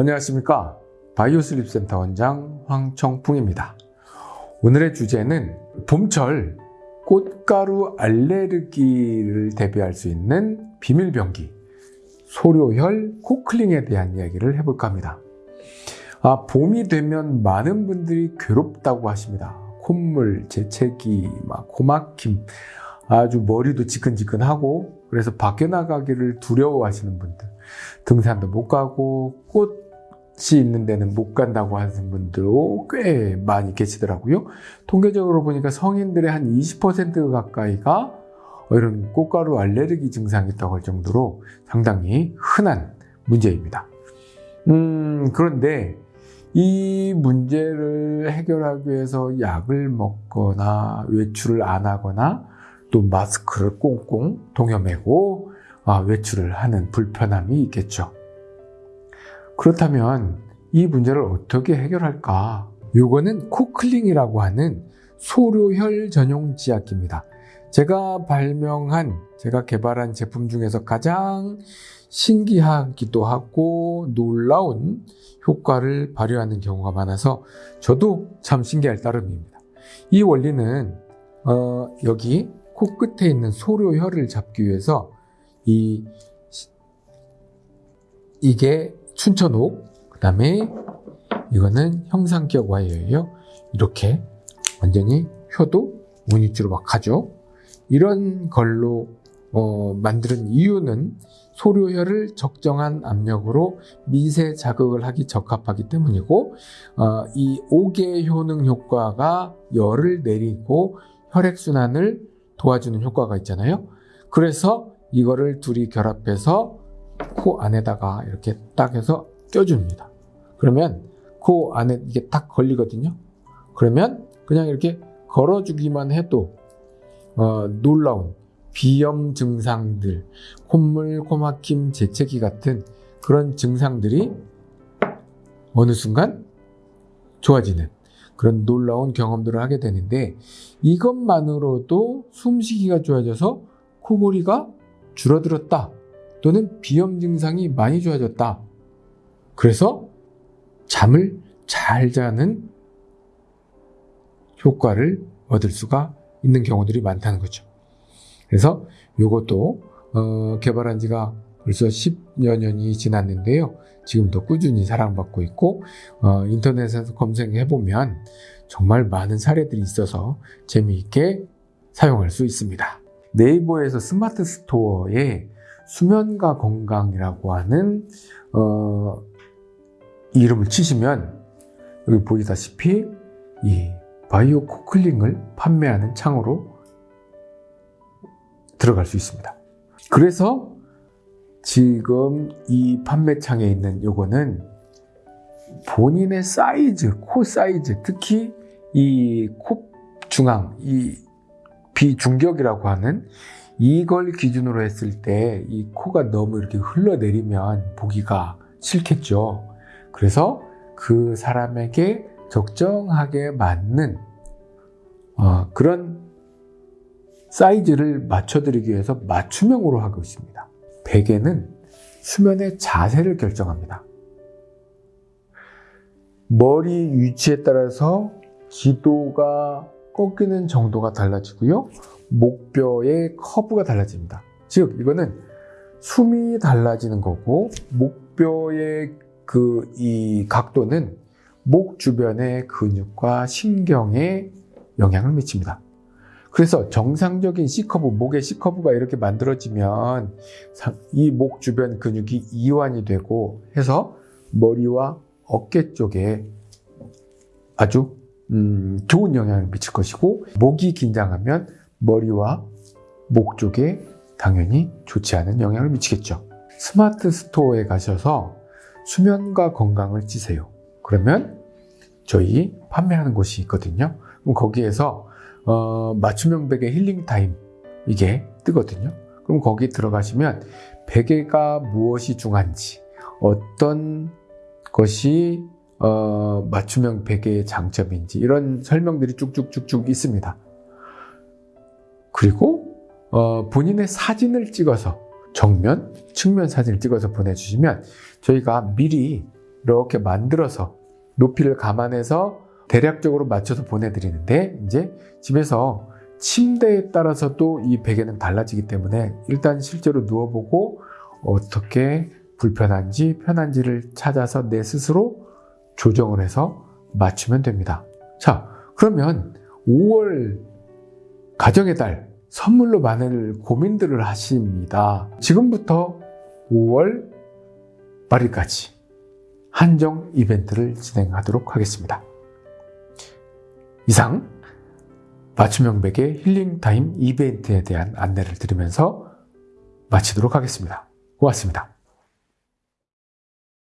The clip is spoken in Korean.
안녕하십니까? 바이오슬립센터 원장 황청풍입니다. 오늘의 주제는 봄철 꽃가루 알레르기를 대비할 수 있는 비밀병기 소료혈 코클링에 대한 이야기를 해볼까 합니다. 아, 봄이 되면 많은 분들이 괴롭다고 하십니다. 콧물, 재채기, 막 고막힘 아주 머리도 지끈지끈하고 그래서 밖에 나가기를 두려워하시는 분들 등산도 못 가고 꽃 이 있는 데는 못 간다고 하는 분들도 꽤 많이 계시더라고요. 통계적으로 보니까 성인들의 한 20% 가까이가 이런 꽃가루 알레르기 증상이 있다고 할 정도로 상당히 흔한 문제입니다. 음, 그런데 이 문제를 해결하기 위해서 약을 먹거나 외출을 안 하거나 또 마스크를 꽁꽁 동여매고 아, 외출을 하는 불편함이 있겠죠. 그렇다면 이 문제를 어떻게 해결할까? 요거는 코클링이라고 하는 소료혈 전용 지압기입니다. 제가 발명한, 제가 개발한 제품 중에서 가장 신기하기도 하고 놀라운 효과를 발휘하는 경우가 많아서 저도 참 신기할 따름입니다. 이 원리는 어, 여기 코끝에 있는 소료혈을 잡기 위해서 이 이게 춘천옥 그 다음에 이거는 형상기억 와이어예요. 이렇게 완전히 효도 무늬주로 막 가죠. 이런 걸로 어, 만드는 이유는 소료혈을 적정한 압력으로 미세 자극을 하기 적합하기 때문이고 어, 이 옥의 효능 효과가 열을 내리고 혈액순환을 도와주는 효과가 있잖아요. 그래서 이거를 둘이 결합해서 코 안에다가 이렇게 딱 해서 껴줍니다. 그러면 코 안에 이게 딱 걸리거든요. 그러면 그냥 이렇게 걸어주기만 해도 어, 놀라운 비염 증상들, 콧물, 코막힘, 재채기 같은 그런 증상들이 어느 순간 좋아지는 그런 놀라운 경험들을 하게 되는데 이것만으로도 숨쉬기가 좋아져서 코골이가 줄어들었다. 또는 비염 증상이 많이 좋아졌다. 그래서 잠을 잘 자는 효과를 얻을 수가 있는 경우들이 많다는 거죠. 그래서 이것도 어, 개발한 지가 벌써 10여 년이 지났는데요. 지금도 꾸준히 사랑받고 있고 어, 인터넷에서 검색해보면 정말 많은 사례들이 있어서 재미있게 사용할 수 있습니다. 네이버에서 스마트 스토어에 수면과 건강이라고 하는 어, 이름을 치시면 여기 보시다시피 이 바이오 코클링을 판매하는 창으로 들어갈 수 있습니다. 그래서 지금 이 판매창에 있는 요거는 본인의 사이즈, 코 사이즈, 특히 이 코 중앙, 이 비중격이라고 하는 이걸 기준으로 했을 때 이 코가 너무 이렇게 흘러내리면 보기가 싫겠죠. 그래서 그 사람에게 적정하게 맞는 어, 그런 사이즈를 맞춰드리기 위해서 맞춤형으로 하고 있습니다. 베개는 수면의 자세를 결정합니다. 머리 위치에 따라서 지도가 꺾이는 정도가 달라지고요. 목뼈의 커브가 달라집니다. 즉 이거는 숨이 달라지는 거고 목뼈의 그 이 각도는 목 주변의 근육과 신경에 영향을 미칩니다. 그래서 정상적인 C커브, 목의 C커브가 이렇게 만들어지면 이 목 주변 근육이 이완이 되고 해서 머리와 어깨 쪽에 아주 음, 좋은 영향을 미칠 것이고 목이 긴장하면 머리와 목 쪽에 당연히 좋지 않은 영향을 미치겠죠. 스마트 스토어에 가셔서 수면과 건강을 치세요. 그러면 저희 판매하는 곳이 있거든요. 그럼 거기에서 어, 맞춤형 베개 힐링 타임 이게 뜨거든요. 그럼 거기 들어가시면 베개가 무엇이 중요한지 어떤 것이 어, 맞춤형 베개의 장점인지 이런 설명들이 쭉쭉쭉쭉 있습니다. 그리고 어, 본인의 사진을 찍어서 정면, 측면 사진을 찍어서 보내주시면 저희가 미리 이렇게 만들어서 높이를 감안해서 대략적으로 맞춰서 보내드리는데 이제 집에서 침대에 따라서도 이 베개는 달라지기 때문에 일단 실제로 누워보고 어떻게 불편한지 편한지를 찾아서 내 스스로 조정을 해서 맞추면 됩니다. 자, 그러면 5월 가정의 달 선물로 많은 고민들을 하십니다. 지금부터 5월 말일까지 한정 이벤트를 진행하도록 하겠습니다. 이상 맞춤형 베개 힐링 타임 이벤트에 대한 안내를 드리면서 마치도록 하겠습니다. 고맙습니다.